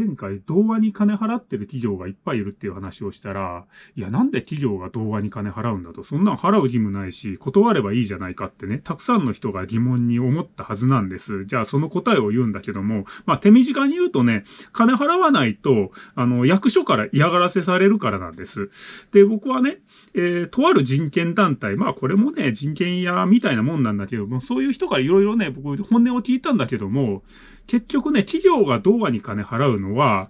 前回動画に金払ってる企業がいっぱいいるっていう話をしたら、いや、なんで企業が動画に金払うんだと、そんなん払う義務ないし、断ればいいじゃないかってね、たくさんの人が疑問に思ったはずなんです。じゃあその答えを言うんだけども、まあ手短に言うとね、金払わないと、あの、役所から嫌がらせされるからなんです。で、僕はね、えー、とある人権団体、まあこれもね、人権屋みたいなもんなんだけども、そういう人からいろいろね、僕本音を聞いたんだけども、結局ね、企業が童話に金払うのは、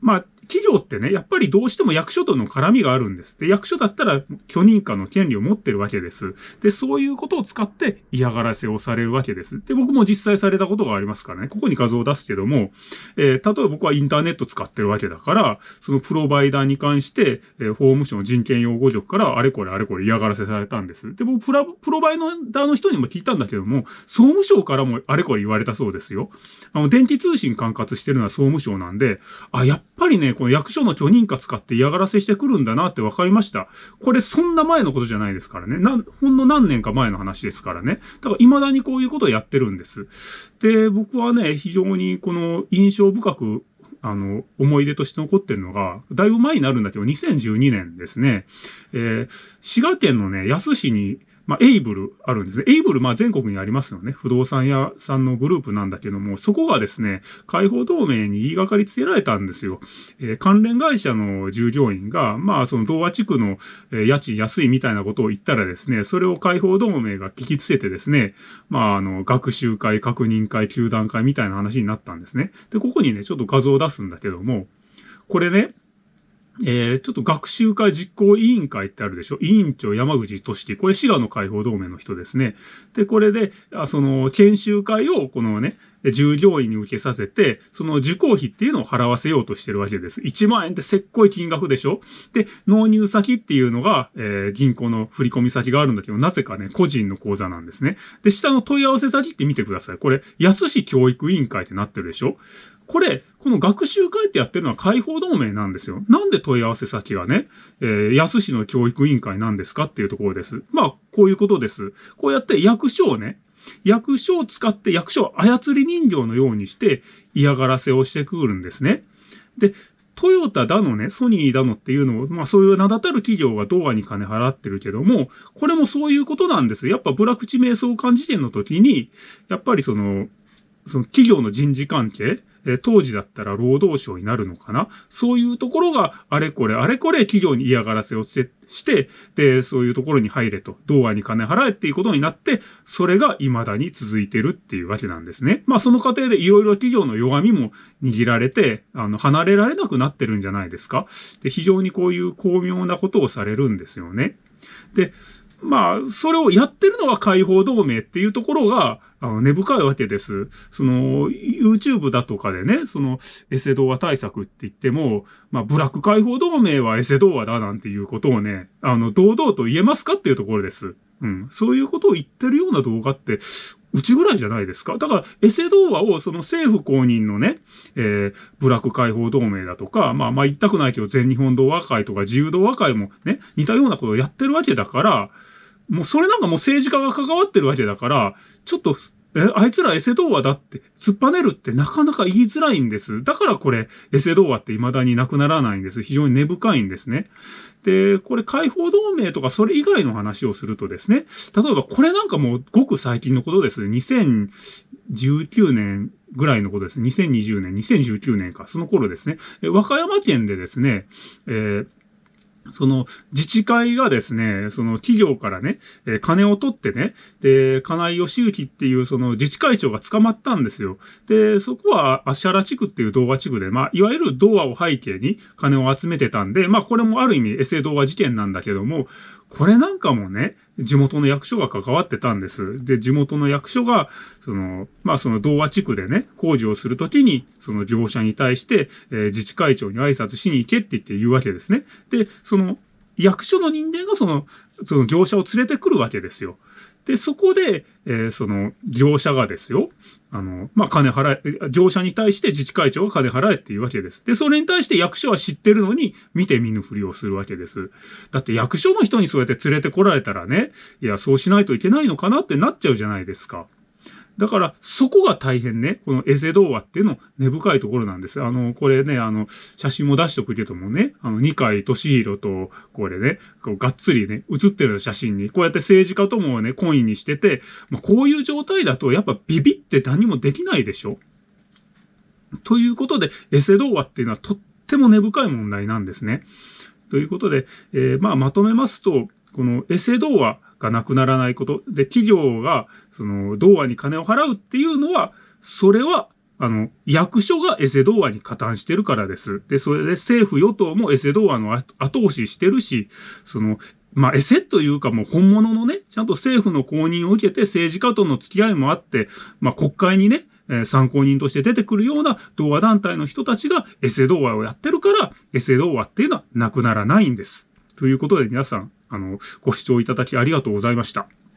まあ、企業ってね、やっぱりどうしても役所との絡みがあるんです。で、役所だったら許認可の権利を持ってるわけです。で、そういうことを使って嫌がらせをされるわけです。で、僕も実際されたことがありますからね、ここに画像を出すけども、えー、例えば僕はインターネット使ってるわけだから、そのプロバイダーに関して、えー、法務省の人権擁護局からあれこれあれこれ嫌がらせされたんです。で、僕プラ、プロバイダーの人にも聞いたんだけども、総務省からもあれこれ言われたそうですよ。あの、電気通信管轄してるのは総務省なんで、あ、やっぱりね、この役所の許認可使って嫌がらせしてくるんだなって分かりました。これそんな前のことじゃないですからね。なん、ほんの何年か前の話ですからね。だから未だにこういうことをやってるんです。で、僕はね、非常にこの印象深くあの、思い出として残ってるのが、だいぶ前になるんだけど、2012年ですね。えー、滋賀県のね、安市に、まあ、エイブルあるんですね。エイブル、まあ、全国にありますよね。不動産屋さんのグループなんだけども、そこがですね、解放同盟に言いがかりつけられたんですよ。えー、関連会社の従業員が、まあ、その同和地区の、えー、家賃安いみたいなことを言ったらですね、それを解放同盟が聞きつけてですね、まあ、あの、学習会、確認会、球団会みたいな話になったんですね。で、ここにね、ちょっと画像を出すんだけども、これね、えー、ちょっと学習会実行委員会ってあるでしょ？委員長山口俊樹。これ滋賀の解放同盟の人ですね。で、これで、あその、研修会を、このね、従業員に受けさせて、その受講費っていうのを払わせようとしてるわけです。1万円ってせっこい金額でしょ？で、納入先っていうのが、えー、銀行の振込先があるんだけど、なぜかね、個人の口座なんですね。で、下の問い合わせ先って見てください。これ、安市教育委員会ってなってるでしょ？これ、この学習会ってやってるのは解放同盟なんですよ。なんで問い合わせ先がね、えー、安市の教育委員会なんですかっていうところです。まあ、こういうことです。こうやって役所をね、役所を使って役所を操り人形のようにして嫌がらせをしてくるんですね。で、トヨタだのね、ソニーだのっていうのを、まあそういう名だたる企業がドアに金払ってるけども、これもそういうことなんです。やっぱブラクチ瞑想感時点の時に、やっぱりその、その企業の人事関係、え当時だったら労働省になるのかな？そういうところがあれこれあれこれ企業に嫌がらせをして、で、そういうところに入れと、童話に金払えっていうことになって、それが未だに続いてるっていうわけなんですね。まあその過程でいろいろ企業の弱みも握られて、あの、離れられなくなってるんじゃないですか？で、非常にこういう巧妙なことをされるんですよね。で、まあ、それをやってるのが解放同盟っていうところが、あの、根深いわけです。その、YouTube だとかでね、その、エセ動画対策って言っても、まあ、ブラック解放同盟はエセ動画だなんていうことをね、あの、堂々と言えますかっていうところです。うん。そういうことを言ってるような動画って、うちぐらいじゃないですか。だから、エセ動画をその政府公認のね、えー、ブラック解放同盟だとか、まあまあ言いたくないけど全日本同和会とか自由同和会もね、似たようなことをやってるわけだから、もうそれなんかもう政治家が関わってるわけだから、ちょっと、え、あいつらエセ童話だって突っぱねるってなかなか言いづらいんです。だからこれ、エセ童話って未だになくならないんです。非常に根深いんですね。で、これ解放同盟とかそれ以外の話をするとですね、例えばこれなんかもうごく最近のことです。2019年ぐらいのことです。2020年、2019年か、その頃ですね。和歌山県でですね、えーその自治会がですね、その企業からね、えー、金を取ってね、で、金井義行っていうその自治会長が捕まったんですよ。で、そこは芦原地区っていう動画地区で、まあ、いわゆる童話を背景に金を集めてたんで、まあ、これもある意味エセ動画事件なんだけども、これなんかもね、地元の役所が関わってたんです。で、地元の役所が、その、まあその童話地区でね、工事をするときに、その業者に対して、えー、自治会長に挨拶しに行けって言って言うわけですね。で、その、役所の人間がその、その業者を連れてくるわけですよ。で、そこで、えー、その、業者がですよ、あの、まあ、金払え、業者に対して自治会長が金払えっていうわけです。で、それに対して役所は知ってるのに、見て見ぬふりをするわけです。だって役所の人にそうやって連れてこられたらね、いや、そうしないといけないのかなってなっちゃうじゃないですか。だから、そこが大変ね、このエセ童話っていうの根深いところなんです。あの、これね、あの、写真も出しとくけどもね、あの、二階俊弘と、これね、こう、がっつりね、写ってる写真に、こうやって政治家ともね、コインにしてて、まあ、こういう状態だと、やっぱビビって何もできないでしょということで、エセ童話っていうのはとっても根深い問題なんですね。ということで、えー、まあ、まとめますと、このエセ童話がなくならないこと。で、企業が、その、童話に金を払うっていうのは、それは、あの、役所がエセ童話に加担してるからです。で、それで政府与党もエセ童話の後押ししてるし、その、まあ、エセというかもう本物のね、ちゃんと政府の公認を受けて政治家との付き合いもあって、まあ、国会にね、え参考人として出てくるような童話団体の人たちがエセ童話をやってるから、エセ童話っていうのはなくならないんです。ということで皆さん、あの、ご視聴いただきありがとうございました。